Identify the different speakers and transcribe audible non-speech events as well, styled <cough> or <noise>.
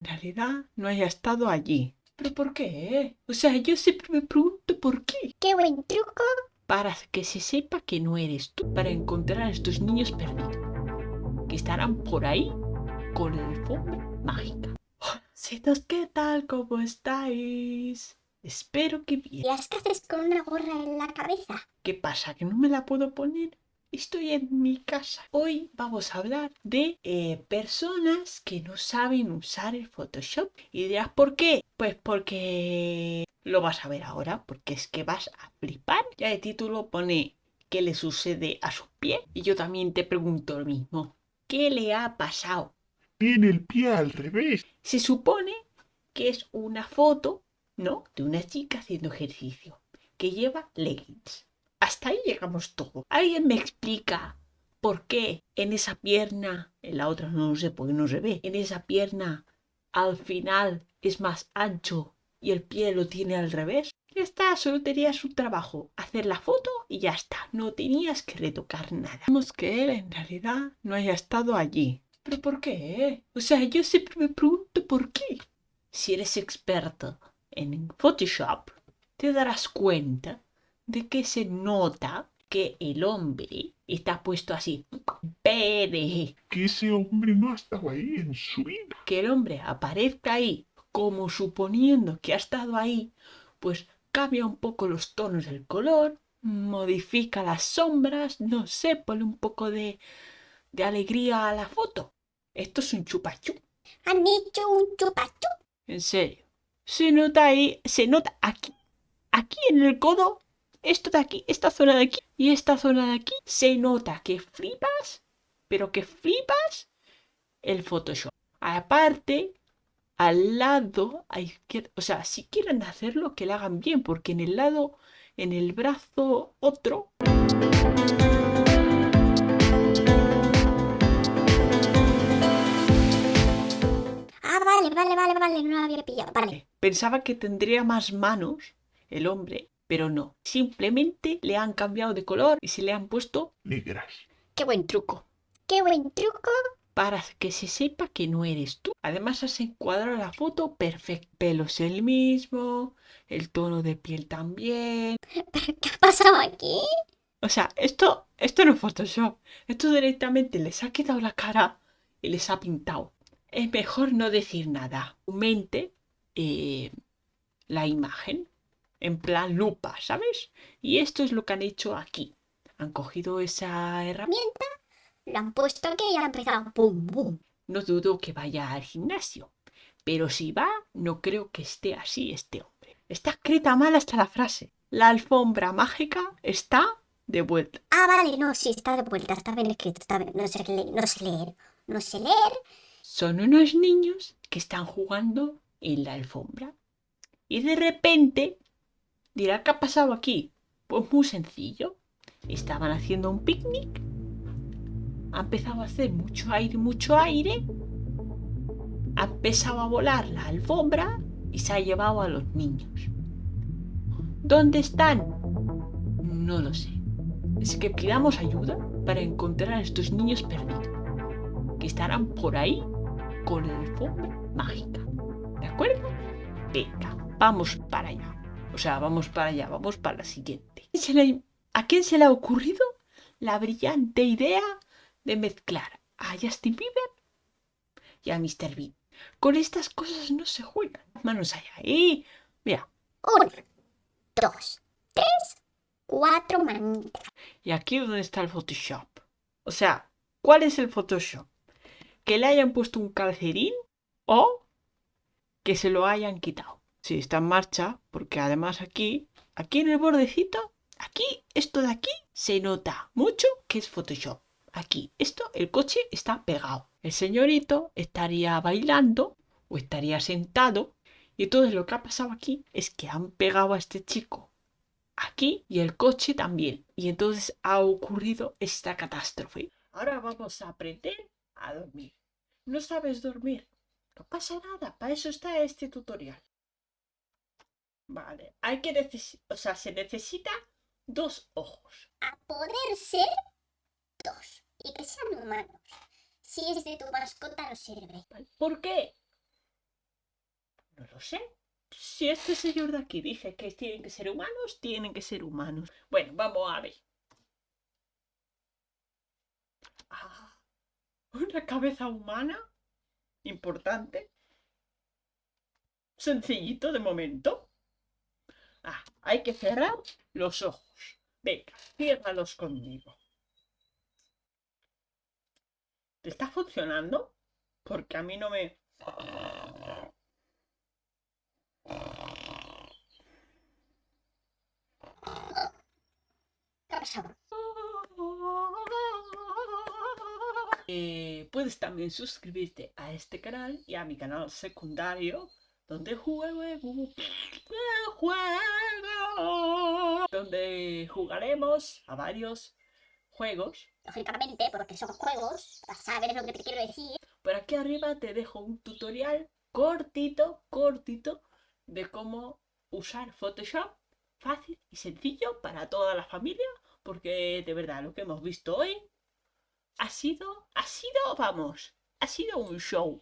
Speaker 1: en realidad no haya estado allí. ¿Pero por qué? O sea, yo siempre me pregunto por qué.
Speaker 2: ¡Qué buen truco!
Speaker 1: Para que se sepa que no eres tú. Para encontrar a estos niños perdidos. Que estarán por ahí con la alfombra mágica. Citos, ¿qué tal? ¿Cómo estáis? Espero que bien.
Speaker 2: ¿Y qué haces con una gorra en la cabeza?
Speaker 1: ¿Qué pasa? ¿Que no me la puedo poner? Estoy en mi casa. Hoy vamos a hablar de eh, personas que no saben usar el Photoshop. Y dirás, ¿por qué? Pues porque lo vas a ver ahora, porque es que vas a flipar. Ya el título pone qué le sucede a su pie. Y yo también te pregunto lo mismo. ¿Qué le ha pasado?
Speaker 3: Tiene el pie al revés.
Speaker 1: Se supone que es una foto, ¿no? De una chica haciendo ejercicio, que lleva leggings. Hasta ahí llegamos todo. ¿Alguien me explica por qué en esa pierna, en la otra no lo sé porque no se ve, en esa pierna al final es más ancho y el pie lo tiene al revés? Ya está, solo tenías su trabajo, hacer la foto y ya está, no tenías que retocar nada. Vemos que él en realidad no haya estado allí. ¿Pero por qué? O sea, yo siempre me pregunto por qué. Si eres experto en Photoshop, te darás cuenta de que se nota que el hombre está puesto así. Pere.
Speaker 3: Que ese hombre no ha estado ahí en su vida.
Speaker 1: Que el hombre aparezca ahí como suponiendo que ha estado ahí, pues cambia un poco los tonos del color, modifica las sombras, no sé, pone un poco de, de alegría a la foto. Esto es un chupachú.
Speaker 2: Han hecho un chupachú.
Speaker 1: En serio. Se nota ahí, se nota aquí, aquí en el codo esto de aquí, esta zona de aquí y esta zona de aquí, se nota que flipas, pero que flipas el Photoshop. Aparte, al lado, a izquierda, o sea, si quieren hacerlo, que lo hagan bien, porque en el lado, en el brazo otro...
Speaker 2: Ah, vale, vale, vale, vale, no lo había pillado, vale.
Speaker 1: Pensaba que tendría más manos el hombre pero no. Simplemente le han cambiado de color y se le han puesto
Speaker 3: negras.
Speaker 2: ¡Qué buen truco! ¡Qué buen truco!
Speaker 1: Para que se sepa que no eres tú. Además has encuadrado la foto perfecto. Pelos el mismo, el tono de piel también. <laughs>
Speaker 2: ¿Pero qué ha pasado aquí?
Speaker 1: O sea, esto, esto no es Photoshop. Esto directamente les ha quedado la cara y les ha pintado. Es mejor no decir nada. Mente eh, la imagen en plan lupa, ¿sabes? Y esto es lo que han hecho aquí. Han cogido esa herramienta,
Speaker 2: lo han puesto aquí y han empezado pum, pum.
Speaker 1: No dudo que vaya al gimnasio, pero si va, no creo que esté así este hombre. Está escrita mal hasta la frase. La alfombra mágica está de vuelta.
Speaker 2: Ah, vale, no, sí, está de vuelta, está bien escrito, está bien. No sé, leer, no sé leer, no sé leer.
Speaker 1: Son unos niños que están jugando en la alfombra. Y de repente Dirá, ¿qué ha pasado aquí? Pues muy sencillo. Estaban haciendo un picnic. Ha empezado a hacer mucho aire, mucho aire. Ha empezado a volar la alfombra y se ha llevado a los niños. ¿Dónde están? No lo sé. Es que pidamos ayuda para encontrar a estos niños perdidos. Que estarán por ahí con la alfombra mágica. ¿De acuerdo? Venga, vamos para allá. O sea, vamos para allá, vamos para la siguiente. ¿A quién se le ha ocurrido la brillante idea de mezclar a Justin Bieber y a Mr. Bean? Con estas cosas no se juegan. Manos allá. Y mira.
Speaker 2: Uno, dos, tres, cuatro manitas.
Speaker 1: Y aquí donde está el Photoshop. O sea, ¿cuál es el Photoshop? Que le hayan puesto un calcerín o que se lo hayan quitado. Sí, está en marcha, porque además aquí, aquí en el bordecito, aquí, esto de aquí, se nota mucho que es Photoshop. Aquí, esto, el coche está pegado. El señorito estaría bailando o estaría sentado. Y entonces lo que ha pasado aquí es que han pegado a este chico aquí y el coche también. Y entonces ha ocurrido esta catástrofe. Ahora vamos a aprender a dormir. ¿No sabes dormir? No pasa nada, para eso está este tutorial. Vale, hay que necesitar, o sea, se necesita dos ojos.
Speaker 2: A poder ser dos y que sean humanos. Si es de tu mascota no sirve.
Speaker 1: ¿Por qué? lo sé. Si este señor de aquí dice que tienen que ser humanos, tienen que ser humanos. Bueno, vamos a ver. Ah, una cabeza humana. Importante. Sencillito de momento. Hay que cerrar los ojos. Venga, ciérralos conmigo. ¿Te está funcionando? Porque a mí no me... Eh, puedes también suscribirte a este canal y a mi canal secundario donde juego, donde jugaremos a varios juegos.
Speaker 2: Lógicamente, porque son juegos, para saber lo que te quiero decir.
Speaker 1: Por aquí arriba te dejo un tutorial cortito, cortito de cómo usar Photoshop fácil y sencillo para toda la familia, porque de verdad lo que hemos visto hoy ha sido, ha sido, vamos, ha sido un show.